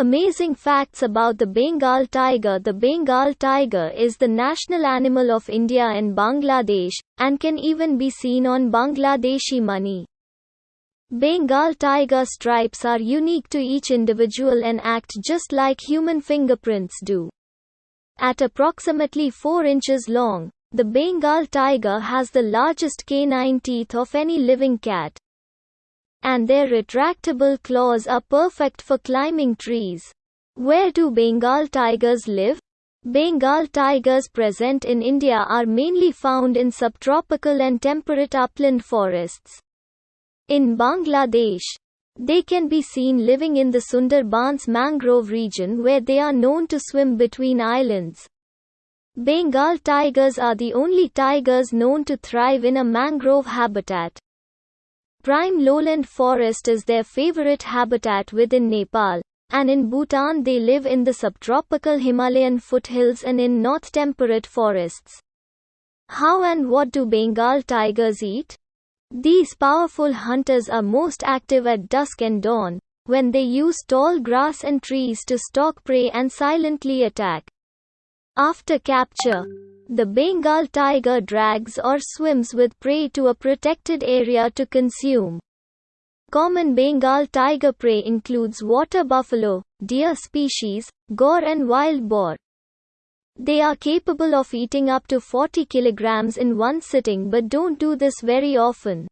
Amazing facts about the Bengal tiger The Bengal tiger is the national animal of India and Bangladesh, and can even be seen on Bangladeshi money. Bengal tiger stripes are unique to each individual and act just like human fingerprints do. At approximately 4 inches long, the Bengal tiger has the largest canine teeth of any living cat. And their retractable claws are perfect for climbing trees. Where do Bengal tigers live? Bengal tigers present in India are mainly found in subtropical and temperate upland forests. In Bangladesh, they can be seen living in the Sundarbans mangrove region where they are known to swim between islands. Bengal tigers are the only tigers known to thrive in a mangrove habitat. Prime lowland forest is their favorite habitat within Nepal, and in Bhutan they live in the subtropical Himalayan foothills and in north temperate forests. How and what do Bengal tigers eat? These powerful hunters are most active at dusk and dawn, when they use tall grass and trees to stalk prey and silently attack. After capture, the Bengal tiger drags or swims with prey to a protected area to consume. Common Bengal tiger prey includes water buffalo, deer species, gaur and wild boar. They are capable of eating up to 40 kilograms in one sitting but don't do this very often.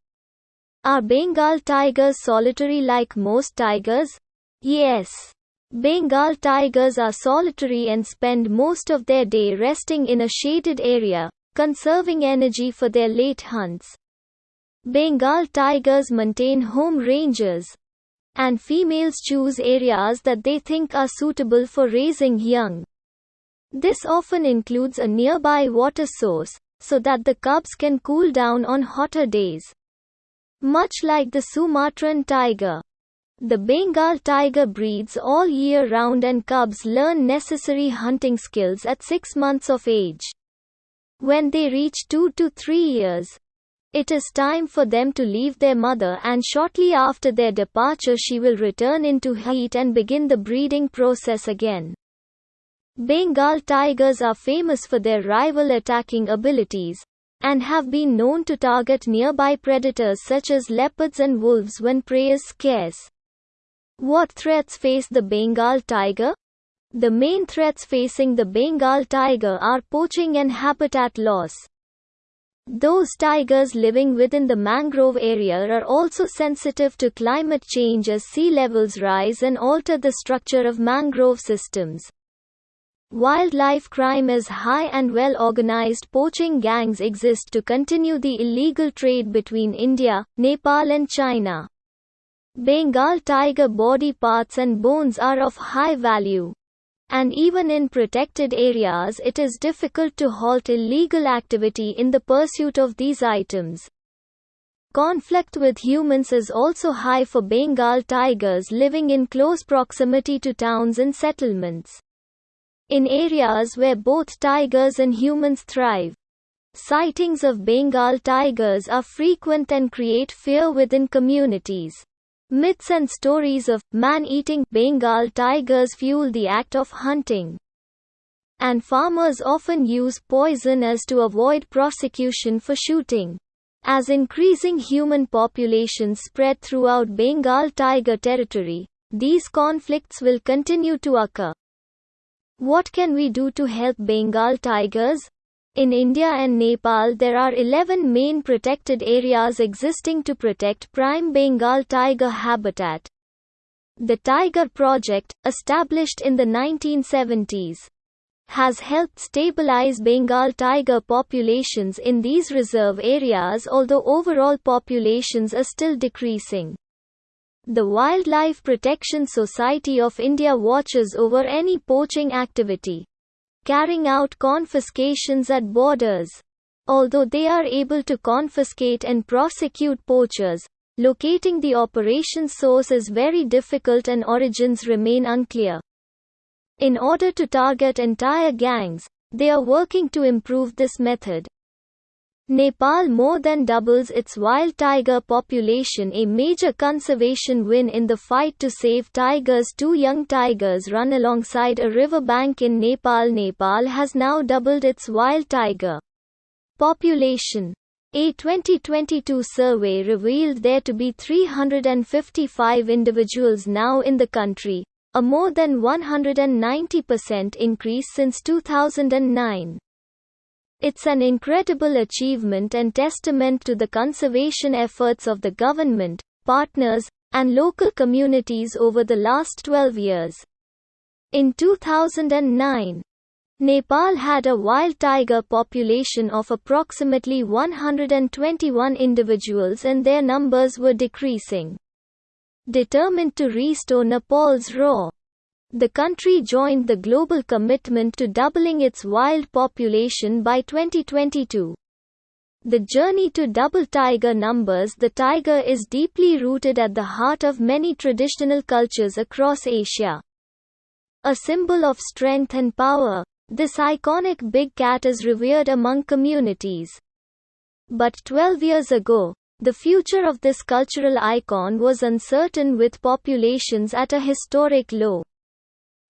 Are Bengal tigers solitary like most tigers? Yes. Bengal tigers are solitary and spend most of their day resting in a shaded area, conserving energy for their late hunts. Bengal tigers maintain home ranges, and females choose areas that they think are suitable for raising young. This often includes a nearby water source, so that the cubs can cool down on hotter days. Much like the Sumatran tiger, the Bengal tiger breeds all year round and cubs learn necessary hunting skills at 6 months of age. When they reach 2 to 3 years, it is time for them to leave their mother and shortly after their departure she will return into heat and begin the breeding process again. Bengal tigers are famous for their rival attacking abilities, and have been known to target nearby predators such as leopards and wolves when prey is scarce. What threats face the Bengal tiger? The main threats facing the Bengal tiger are poaching and habitat loss. Those tigers living within the mangrove area are also sensitive to climate change as sea levels rise and alter the structure of mangrove systems. Wildlife crime is high and well-organized poaching gangs exist to continue the illegal trade between India, Nepal and China. Bengal tiger body parts and bones are of high value. And even in protected areas it is difficult to halt illegal activity in the pursuit of these items. Conflict with humans is also high for Bengal tigers living in close proximity to towns and settlements. In areas where both tigers and humans thrive, sightings of Bengal tigers are frequent and create fear within communities. Myths and stories of man-eating Bengal tigers fuel the act of hunting. And farmers often use poison as to avoid prosecution for shooting. As increasing human populations spread throughout Bengal tiger territory, these conflicts will continue to occur. What can we do to help Bengal tigers? In India and Nepal there are 11 main protected areas existing to protect prime Bengal tiger habitat. The Tiger Project, established in the 1970s, has helped stabilize Bengal tiger populations in these reserve areas although overall populations are still decreasing. The Wildlife Protection Society of India watches over any poaching activity, carrying out confiscations at borders. Although they are able to confiscate and prosecute poachers, locating the operation source is very difficult and origins remain unclear. In order to target entire gangs, they are working to improve this method. Nepal more than doubles its wild tiger population a major conservation win in the fight to save tigers two young tigers run alongside a river bank in Nepal Nepal has now doubled its wild tiger population. A 2022 survey revealed there to be 355 individuals now in the country, a more than 190% increase since 2009. It's an incredible achievement and testament to the conservation efforts of the government, partners, and local communities over the last 12 years. In 2009, Nepal had a wild tiger population of approximately 121 individuals and their numbers were decreasing. Determined to restore Nepal's raw the country joined the global commitment to doubling its wild population by 2022. The journey to double tiger numbers The tiger is deeply rooted at the heart of many traditional cultures across Asia. A symbol of strength and power, this iconic big cat is revered among communities. But 12 years ago, the future of this cultural icon was uncertain with populations at a historic low.